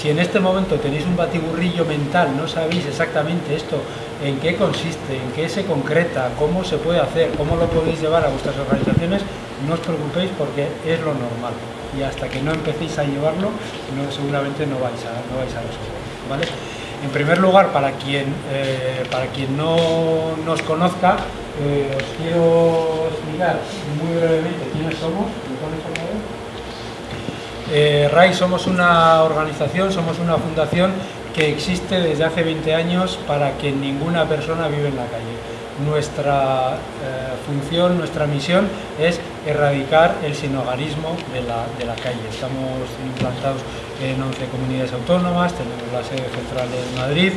Si en este momento tenéis un batiburrillo mental, no sabéis exactamente esto, en qué consiste, en qué se concreta, cómo se puede hacer, cómo lo podéis llevar a vuestras organizaciones, no os preocupéis porque es lo normal. Y hasta que no empecéis a llevarlo, seguramente no vais a, no vais a resolver. En primer lugar, para quien, eh, para quien no nos conozca, eh, os quiero explicar muy brevemente quiénes somos. Eh, RAI somos una organización, somos una fundación que existe desde hace 20 años para que ninguna persona vive en la calle. Nuestra eh, función, nuestra misión es erradicar el sinogarismo de la, de la calle. Estamos implantados en 11 comunidades autónomas, tenemos la sede central en Madrid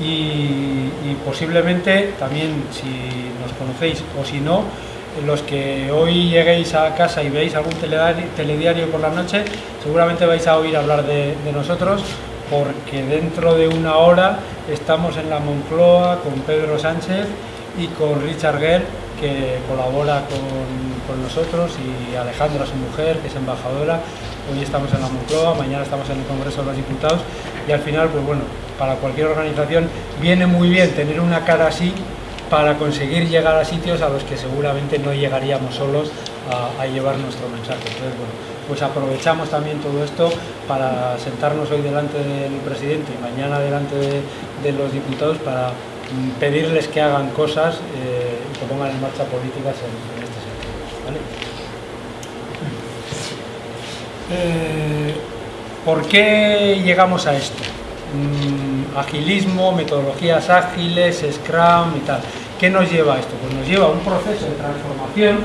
y, y posiblemente también si nos conocéis o si no, los que hoy lleguéis a casa y veis algún telediario por la noche, seguramente vais a oír hablar de, nosotros, porque dentro de una hora estamos en la Moncloa con Pedro Sánchez y con Richard Gere, que colabora con, nosotros, y Alejandra, su mujer, que es embajadora. Hoy estamos en la Moncloa, mañana estamos en el Congreso de los Diputados, y al final, pues bueno, para cualquier organización viene muy bien tener una cara así para conseguir llegar a sitios a los que seguramente no llegaríamos solos a, llevar nuestro mensaje. Entonces, bueno, pues aprovechamos también todo esto para sentarnos hoy delante del presidente y mañana delante de, los diputados para mm, pedirles que hagan cosas eh, y que pongan en marcha políticas en, este sentido. Eh, ¿Por qué llegamos a esto? Mm, agilismo, metodologías ágiles, Scrum y tal. ¿Qué nos lleva a esto? Pues nos lleva a un proceso de transformación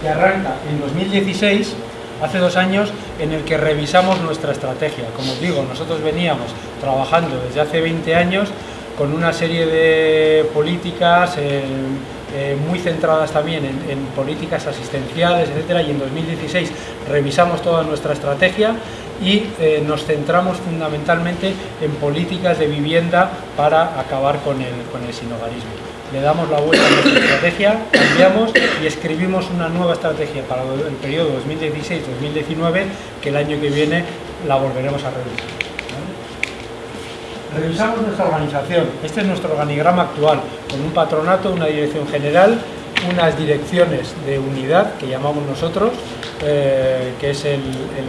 que arranca en 2016, hace dos años, en el que revisamos nuestra estrategia. Como os digo, nosotros veníamos trabajando desde hace 20 años con una serie de políticas eh, eh, muy centradas también en, políticas asistenciales, etcétera, y en 2016 revisamos toda nuestra estrategia y eh, nos centramos fundamentalmente en políticas de vivienda para acabar con el, con el sinogarismo le damos la vuelta a nuestra estrategia, cambiamos y escribimos una nueva estrategia para el periodo 2016-2019 que el año que viene la volveremos a revisar. Revisamos nuestra organización, este es nuestro organigrama actual, con un patronato, una dirección general, unas direcciones de unidad que llamamos nosotros, eh, que es el,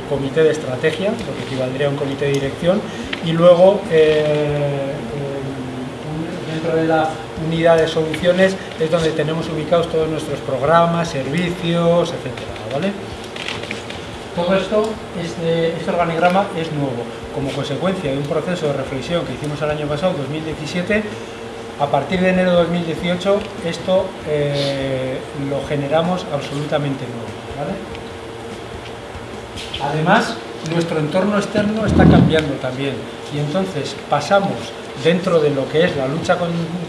comité de estrategia, lo que equivaldría a un comité de dirección, y luego eh, dentro de la unidad de soluciones es donde tenemos ubicados todos nuestros programas, servicios, etcétera, ¿vale? Todo esto, este, este organigrama es nuevo. Como consecuencia de un proceso de reflexión que hicimos el año pasado, 2017, a partir de enero de 2018 esto eh, lo generamos absolutamente nuevo. ¿vale? Además, nuestro entorno externo está cambiando también y entonces pasamos dentro de lo que es la lucha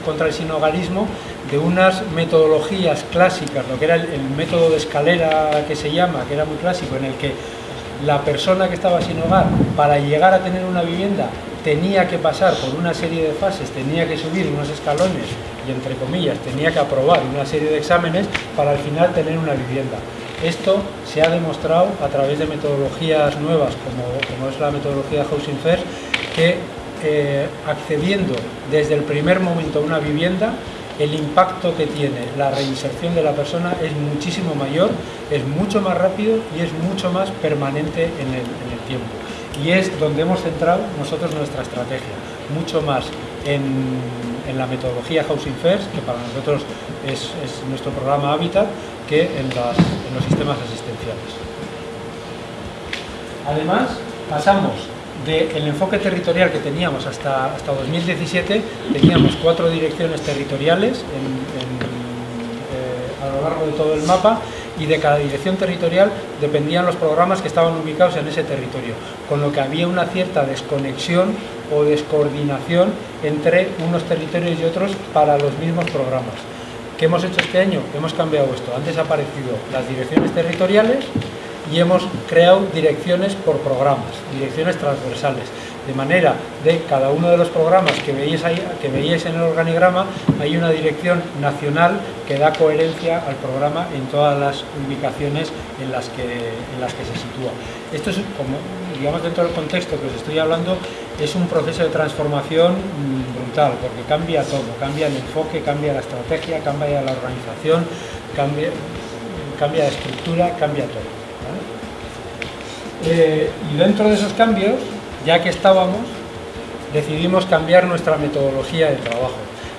contra el sinogarismo, de unas metodologías clásicas, lo que era el, método de escalera que se llama, que era muy clásico, en el que la persona que estaba sin hogar, para llegar a tener una vivienda, tenía que pasar por una serie de fases, tenía que subir unos escalones y, entre comillas, tenía que aprobar una serie de exámenes para al final tener una vivienda. Esto se ha demostrado a través de metodologías nuevas, como, como es la metodología Housing First, que eh, accediendo desde el primer momento a una vivienda, el impacto que tiene la reinserción de la persona es muchísimo mayor, es mucho más rápido y es mucho más permanente en el, tiempo. Y es donde hemos centrado nosotros nuestra estrategia, mucho más en, la metodología Housing First, que para nosotros es, nuestro programa Habitat, que en, en los sistemas asistenciales. Además, pasamos del enfoque territorial que teníamos hasta, hasta 2017, teníamos cuatro direcciones territoriales eh, a lo largo de todo el mapa y de cada dirección territorial dependían los programas que estaban ubicados en ese territorio, con lo que había una cierta desconexión o descoordinación entre unos territorios y otros para los mismos programas. ¿Qué hemos hecho este año? Hemos cambiado esto. Han desaparecido las direcciones territoriales y hemos creado direcciones por programas, direcciones transversales, de manera de cada uno de los programas que veis, ahí, que veíais en el organigrama, hay una dirección nacional que da coherencia al programa en todas las ubicaciones en las que, en las que se sitúa. Esto es como digamos dentro del contexto que os estoy hablando, es un proceso de transformación mm, brutal, porque cambia todo, cambia el enfoque, cambia la estrategia, cambia la organización, cambia, cambia la estructura, cambia todo. Eh, y dentro de esos cambios, ya que estábamos, decidimos cambiar nuestra metodología de trabajo.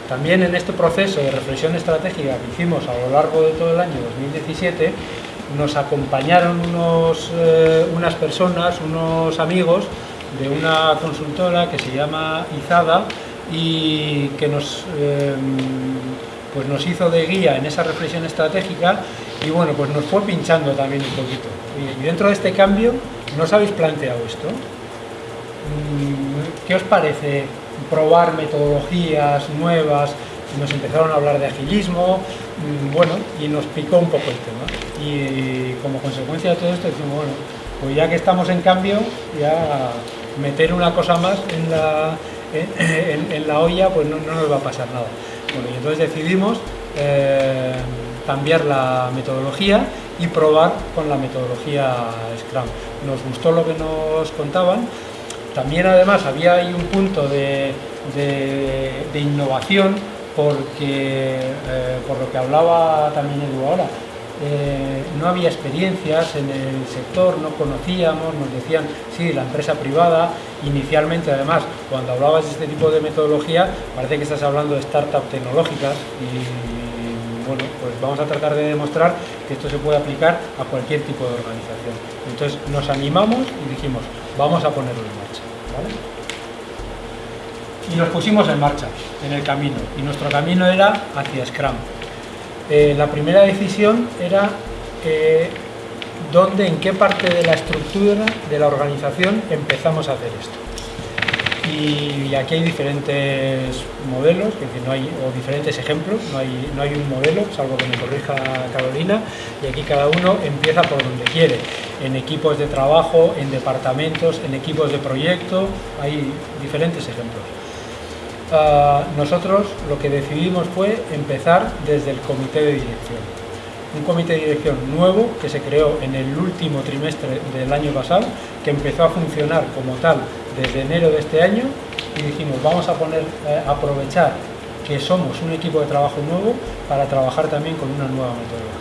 También en este proceso de reflexión estratégica que hicimos a lo largo de todo el año 2017, nos acompañaron unos, eh, unas personas, unos amigos de una consultora que se llama Izada y que nos, eh, pues nos hizo de guía en esa reflexión estratégica y bueno, pues nos fue pinchando también un poquito. Y dentro de este cambio, ¿no os habéis planteado esto? Mm, ¿Qué os parece probar metodologías nuevas? Nos empezaron a hablar de agilismo, mm, bueno, y nos picó un poco el tema. Y como consecuencia de todo esto decimos, bueno, pues ya que estamos en cambio, ya meter una cosa más en la, en, la olla, pues no, nos va a pasar nada. Bueno, y entonces decidimos eh, cambiar la metodología y probar con la metodología Scrum. Nos gustó lo que nos contaban, también además había ahí un punto de, innovación porque, eh, por lo que hablaba también Edu ahora, eh, no había experiencias en el sector, no conocíamos, nos decían, sí, la empresa privada, inicialmente además, cuando hablabas de este tipo de metodología, parece que estás hablando de startups tecnológicas bueno, pues vamos a tratar de demostrar que esto se puede aplicar a cualquier tipo de organización. Entonces nos animamos y dijimos, vamos a ponerlo en marcha. Y nos pusimos en marcha, en el camino, y nuestro camino era hacia Scrum. Eh, la primera decisión era eh, dónde, en qué parte de la estructura de la organización empezamos a hacer esto. Y, aquí hay diferentes modelos, no hay, o diferentes ejemplos, no hay, no hay un modelo, salvo que me corrija Carolina, y aquí cada uno empieza por donde quiere, en equipos de trabajo, en departamentos, en equipos de proyecto, hay diferentes ejemplos. Ah, nosotros lo que decidimos fue empezar desde el comité de dirección. Un comité de dirección nuevo que se creó en el último trimestre del año pasado, que empezó a funcionar como tal desde enero de este año y dijimos vamos a eh, aprovechar que somos un equipo de trabajo nuevo para trabajar también con una nueva metodología.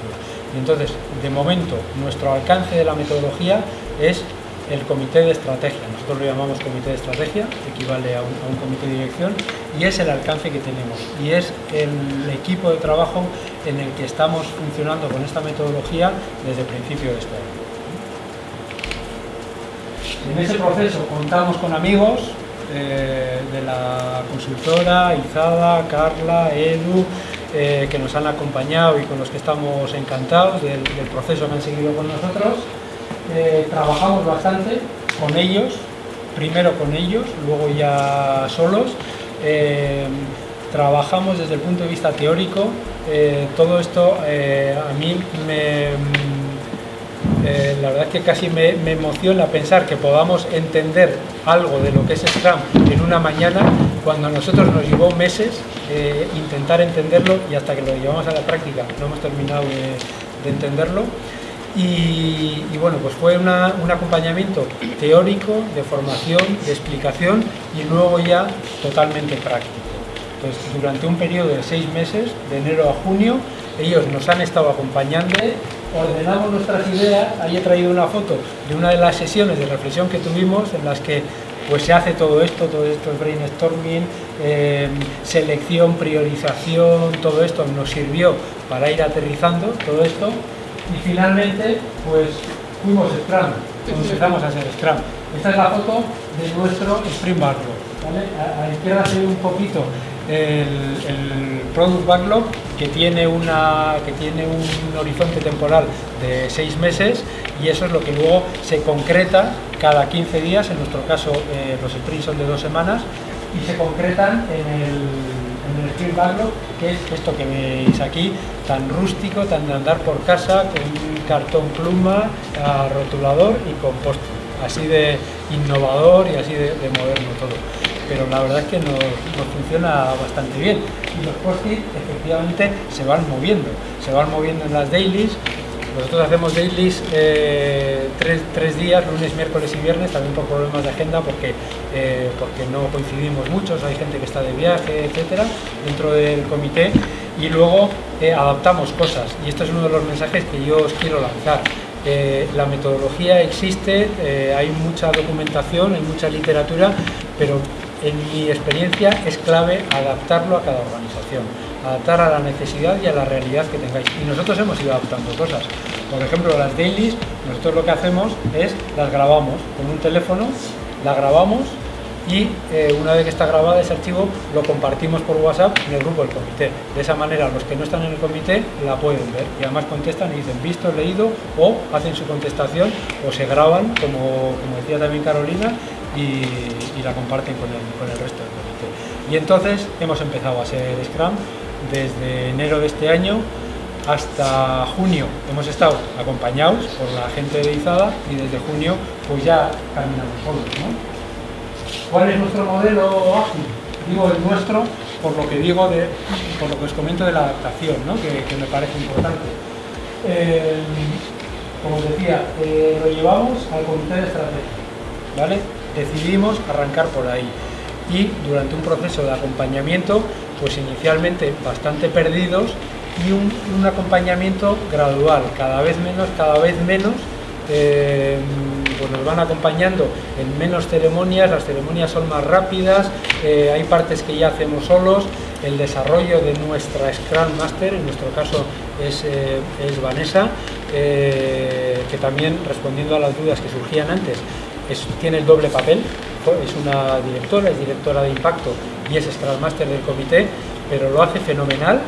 Y entonces, de momento, nuestro alcance de la metodología es el comité de estrategia, nosotros lo llamamos comité de estrategia, equivale a un, comité de dirección, y es el alcance que tenemos, y es el equipo de trabajo en el que estamos funcionando con esta metodología desde el principio de este año. En ese proceso contamos con amigos eh, de la consultora, Izada, Carla, Edu, eh, que nos han acompañado y con los que estamos encantados del proceso que han seguido con nosotros. Eh, trabajamos bastante con ellos, primero con ellos, luego ya solos. Trabajamos desde el punto de vista teórico. Todo esto a mí me, la verdad es que casi me, emociona pensar que podamos entender algo de lo que es Scrum en una mañana cuando a nosotros nos llevó meses intentar entenderlo y hasta que lo llevamos a la práctica no hemos terminado de entenderlo. Y, bueno, pues fue un acompañamiento teórico, de formación, de explicación y luego ya totalmente práctico. Entonces, durante un periodo de seis meses, de enero a junio, ellos nos han estado acompañando, ordenamos nuestras ideas, ahí he traído una foto de una de las sesiones de reflexión que tuvimos en las que pues se hace todo esto, todo esto es brainstorming, eh, selección, priorización, todo esto nos sirvió para ir aterrizando todo esto y finalmente pues fuimos Scrum, empezamos a hacer Scrum. Esta es la foto de nuestro Sprint Backlog. A, la izquierda se ve un poquito el, Product Backlog que tiene, una, que tiene un horizonte temporal de seis meses y eso es lo que luego se concreta cada 15 días, en nuestro caso eh, los sprints son de dos semanas y se concretan en el en el Sprint Backlog, que es esto que veis aquí, tan rústico, tan de andar por casa, con cartón pluma, rotulador y con post así de innovador y así de, moderno todo. Pero la verdad es que nos, funciona bastante bien. Y los post efectivamente se van moviendo, se van moviendo en las dailies, Nosotros hacemos dailies eh, tres, días, lunes, miércoles y viernes, también por problemas de agenda, porque, eh, porque no coincidimos muchos, hay gente que está de viaje, etcétera, dentro del comité, y luego eh, adaptamos cosas. Y esto es uno de los mensajes que yo os quiero lanzar. la metodología existe, hay mucha documentación, hay mucha literatura, pero en mi experiencia es clave adaptarlo a cada organización adaptar a la necesidad y a la realidad que tengáis. Y nosotros hemos ido adaptando cosas. Por ejemplo, las dailies, nosotros lo que hacemos es las grabamos con un teléfono, la grabamos y eh, una vez que está grabada ese archivo lo compartimos por WhatsApp en el grupo del comité. De esa manera los que no están en el comité la pueden ver y además contestan y dicen visto, leído o hacen su contestación o se graban, como, como decía también Carolina, y, la comparten con el, resto del comité. Y entonces hemos empezado a hacer Scrum desde enero de este año hasta junio hemos estado acompañados por la gente de Izada y desde junio pues ya caminamos solos. ¿Cuál es nuestro modelo ágil? Digo el nuestro por lo que digo de, por lo que os comento de la adaptación, que, me parece importante. Como os decía, eh, lo llevamos al comité de estrategia, ¿vale? Decidimos arrancar por ahí. Y durante un proceso de acompañamiento pues inicialmente bastante perdidos y un, acompañamiento gradual, cada vez menos, cada vez menos, eh, pues nos van acompañando en menos ceremonias, las ceremonias son más rápidas, eh, hay partes que ya hacemos solos, el desarrollo de nuestra Scrum Master, en nuestro caso es, eh, es Vanessa, que también respondiendo a las dudas que surgían antes, tiene el doble papel, es una directora, es directora de impacto y es Scrum Master del comité, pero lo hace fenomenal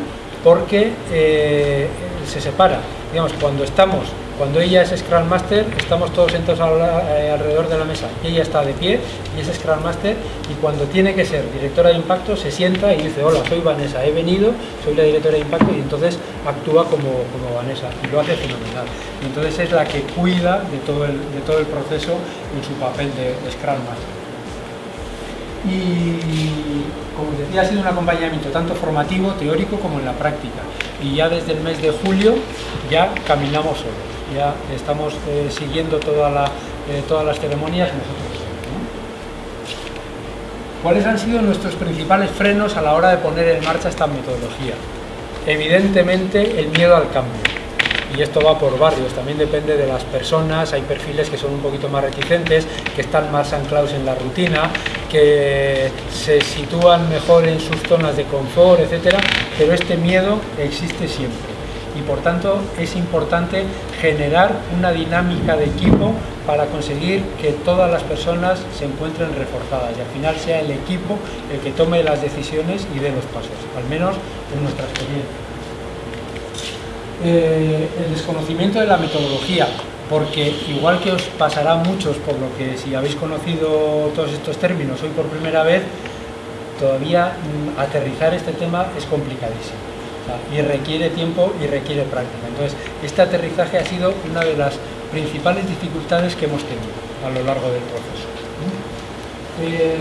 porque eh, se separa. Digamos, cuando estamos, cuando ella es Scrum Master, estamos todos sentados eh, alrededor de la mesa. Ella está de pie y es Scrum Master y cuando tiene que ser directora de impacto se sienta y dice, hola, soy Vanessa, he venido, soy la directora de impacto y entonces actúa como, como Vanessa y lo hace fenomenal. Y entonces es la que cuida de todo el, de todo el proceso en su papel de Scrum Master y como decía ha sido un acompañamiento tanto formativo, teórico como en la práctica y ya desde el mes de julio ya caminamos solos, ya estamos eh, siguiendo eh, todas las ceremonias nosotros ¿Cuáles han sido nuestros principales frenos a la hora de poner en marcha esta metodología? Evidentemente el miedo al cambio. Y esto va por barrios, también depende de las personas, hay perfiles que son un poquito más reticentes, que están más anclados en la rutina, que se sitúan mejor en sus zonas de confort, etcétera, pero este miedo existe siempre y por tanto es importante generar una dinámica de equipo para conseguir que todas las personas se encuentren reforzadas y al final sea el equipo el que tome las decisiones y dé los pasos, al menos en nuestra experiencia. Eh, el desconocimiento de la metodología, porque igual que os pasará a muchos, por lo que si habéis conocido todos estos términos hoy por primera vez, todavía mm, aterrizar este tema es complicadísimo. Y requiere tiempo y requiere práctica. Entonces, este aterrizaje ha sido una de las principales dificultades que hemos tenido a lo largo del proceso. Eh,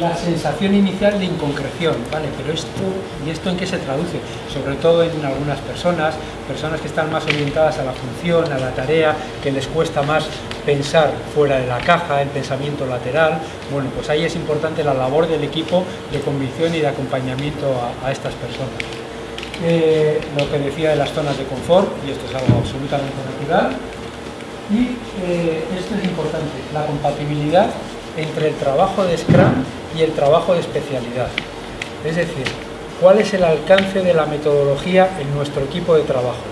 la sensación inicial de inconcreción, ¿vale? Pero esto, ¿y esto en qué se traduce? Sobre todo en algunas personas, personas que están más orientadas a la función, a la tarea, que les cuesta más pensar fuera de la caja, el pensamiento lateral, bueno, pues ahí es importante la labor del equipo de convicción y de acompañamiento a, estas personas. Eh, lo que decía de las zonas de confort, y esto es algo absolutamente natural, y eh, esto es importante, la compatibilidad entre el trabajo de Scrum y el trabajo de especialidad. Es decir, ¿cuál es el alcance de la metodología en nuestro equipo de trabajo?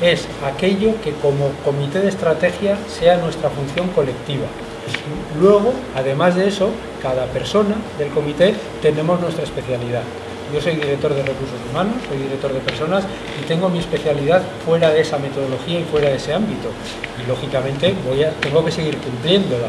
Es aquello que como comité de estrategia sea nuestra función colectiva. Luego, además de eso, cada persona del comité tenemos nuestra especialidad. Yo soy director de recursos humanos, soy director de personas y tengo mi especialidad fuera de esa metodología y fuera de ese ámbito. Y lógicamente tengo que seguir cumpliéndola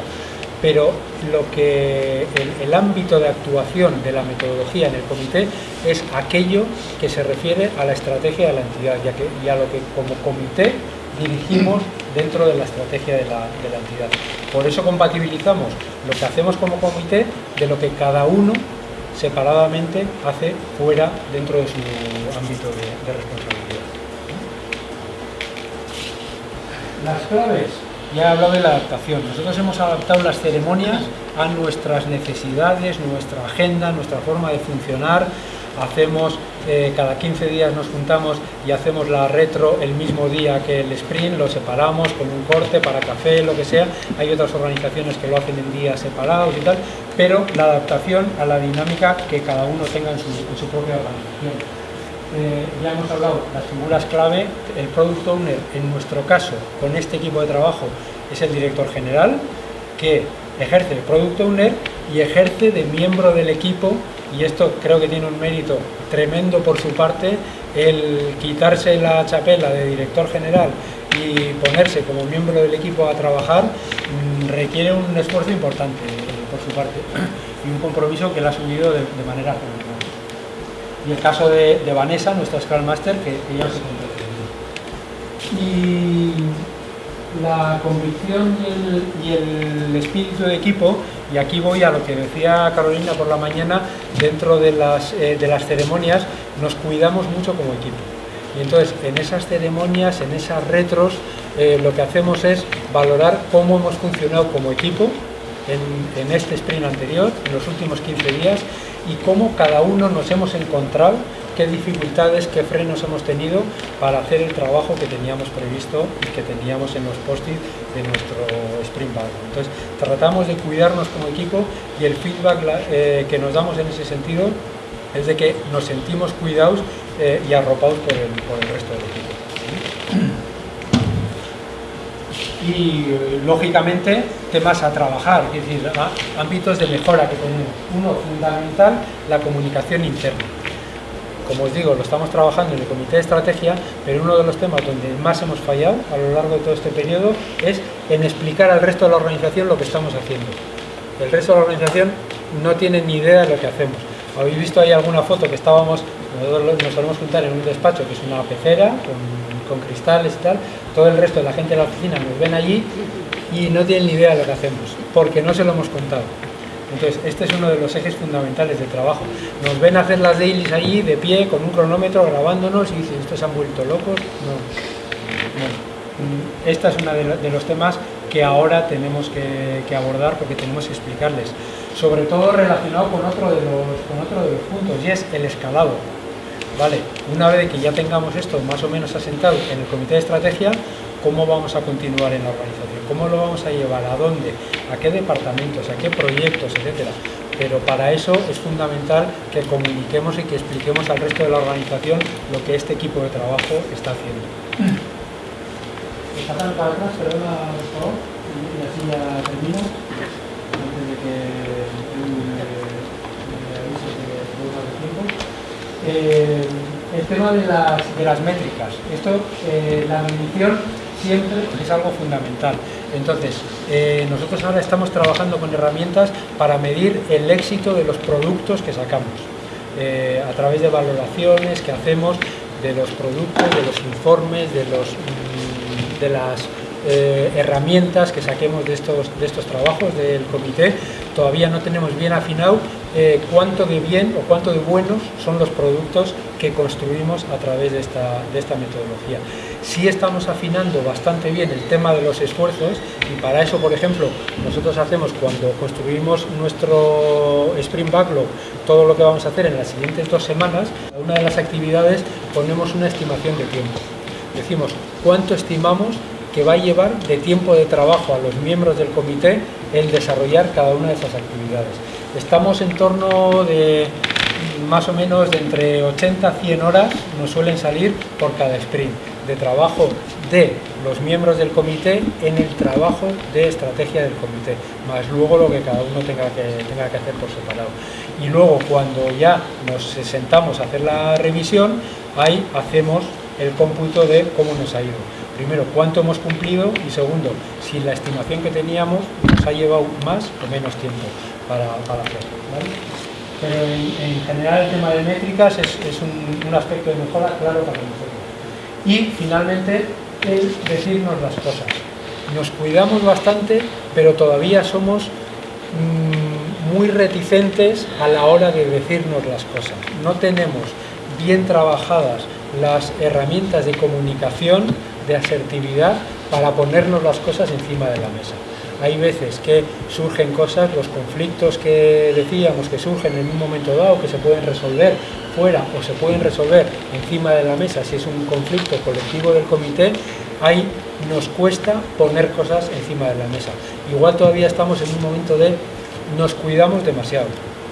pero lo que el, ámbito de actuación de la metodología en el comité es aquello que se refiere a la estrategia de la entidad ya que, y a lo que como comité dirigimos dentro de la estrategia de la, entidad. Por eso compatibilizamos lo que hacemos como comité de lo que cada uno separadamente hace fuera dentro de su ámbito de responsabilidad. Las claves, ya he hablado de la adaptación. Nosotros hemos adaptado las ceremonias a nuestras necesidades, nuestra agenda, nuestra forma de funcionar. Hacemos, eh, cada 15 días nos juntamos y hacemos la retro el mismo día que el sprint, lo separamos con un corte para café, lo que sea. Hay otras organizaciones que lo hacen en días separados y tal, pero la adaptación a la dinámica que cada uno tenga en su, en su propia organización. Eh, ya hemos hablado, las figuras clave, el Product Owner, en nuestro caso, con este equipo de trabajo, es el director general, que ejerce el Product Owner y ejerce de miembro del equipo, y esto creo que tiene un mérito tremendo por su parte, el quitarse la chapela de director general y ponerse como miembro del equipo a trabajar, mm, requiere un esfuerzo importante eh, por su parte y un compromiso que él ha asumido de, manera y el caso de, Vanessa, nuestra Scrum Master, que, ya os he Y la convicción y el, espíritu de equipo, y aquí voy a lo que decía Carolina por la mañana, dentro de las, eh, de las ceremonias nos cuidamos mucho como equipo. Y entonces en esas ceremonias, en esas retros, eh, lo que hacemos es valorar cómo hemos funcionado como equipo en, en este sprint anterior, en los últimos 15 días, y cómo cada uno nos hemos encontrado, qué dificultades, qué frenos hemos tenido para hacer el trabajo que teníamos previsto y que teníamos en los post-it de nuestro Sprint Backlog. Entonces, tratamos de cuidarnos como equipo y el feedback eh, que nos damos en ese sentido es de que nos sentimos cuidados eh, y arropados por el, por el resto del equipo y lógicamente temas a trabajar, es decir, ámbitos de mejora que tenemos. Uno fundamental, la comunicación interna. Como os digo, lo estamos trabajando en el comité de estrategia, pero uno de los temas donde más hemos fallado a lo largo de todo este periodo es en explicar al resto de la organización lo que estamos haciendo. El resto de la organización no tiene ni idea de lo que hacemos. Habéis visto ahí alguna foto que estábamos, nos solemos juntar en un despacho que es una pecera con, con cristales y tal, todo el resto de la gente de la oficina nos ven allí y no tienen ni idea de lo que hacemos, porque no se lo hemos contado. Entonces, este es uno de los ejes fundamentales del trabajo. Nos ven hacer las dailies allí, de pie, con un cronómetro, grabándonos y dicen, ¿estos han vuelto locos? No. no. Este es uno de los temas que ahora tenemos que, abordar porque tenemos que explicarles. Sobre todo relacionado con otro, de los, con otro de los puntos, y es el escalado. Vale, una vez que ya tengamos esto más o menos asentado en el comité de estrategia, ¿cómo vamos a continuar en la organización? ¿Cómo lo vamos a llevar? ¿A dónde? ¿A qué departamentos? ¿A qué proyectos? Etcétera. Pero para eso es fundamental que comuniquemos y que expliquemos al resto de la organización lo que este equipo de trabajo está haciendo. antes de que me de tiempo. Eh, el tema de las, métricas. Esto, eh, la medición siempre es algo fundamental. Entonces, eh, nosotros ahora estamos trabajando con herramientas para medir el éxito de los productos que sacamos, a través de valoraciones que hacemos de los productos, de los informes, de, los, mm, de las herramientas que saquemos de estos, de estos trabajos del comité. Todavía no tenemos bien afinado eh, cuánto de bien o cuánto de buenos son los productos que construimos a través de esta, metodología. Sí estamos afinando bastante bien el tema de los esfuerzos y para eso, por ejemplo, nosotros hacemos cuando construimos nuestro Sprint Backlog, todo lo que vamos a hacer en las siguientes dos semanas, una de las actividades ponemos una estimación de tiempo. Decimos cuánto estimamos que va a llevar de tiempo de trabajo a los miembros del comité el desarrollar cada una de esas actividades. Estamos en torno de más o menos de entre 80 a 100 horas nos suelen salir por cada sprint de trabajo de los miembros del comité en el trabajo de estrategia del comité, más luego lo que cada uno tenga que, tenga que hacer por separado. Y luego cuando ya nos sentamos a hacer la revisión, ahí hacemos el cómputo de cómo nos ha ido. Primero, cuánto hemos cumplido y segundo, si la estimación que teníamos nos ha llevado más o menos tiempo para, hacerlo. Pero en, general el tema de métricas es, un, aspecto de mejora claro para nosotros. Y finalmente el decirnos las cosas. Nos cuidamos bastante, pero todavía somos mm, muy reticentes a la hora de decirnos las cosas. No tenemos bien trabajadas las herramientas de comunicación, de asertividad, para ponernos las cosas encima de la mesa. Hay veces que surgen cosas, los conflictos que decíamos que surgen en un momento dado, que se pueden resolver fuera o se pueden resolver encima de la mesa si es un conflicto colectivo del comité, ahí nos cuesta poner cosas encima de la mesa. Igual todavía estamos en un momento de nos cuidamos demasiado,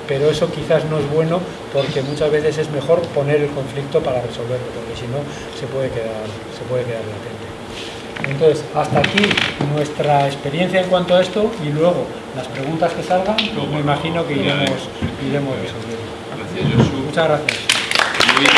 pero eso quizás no es bueno porque muchas veces es mejor poner el conflicto para resolverlo, porque si no se puede quedar, se puede quedar latente. Entonces, hasta aquí nuestra experiencia en cuanto a esto y luego las preguntas que salgan, me imagino que iremos, iremos resolviendo. Muchas gracias.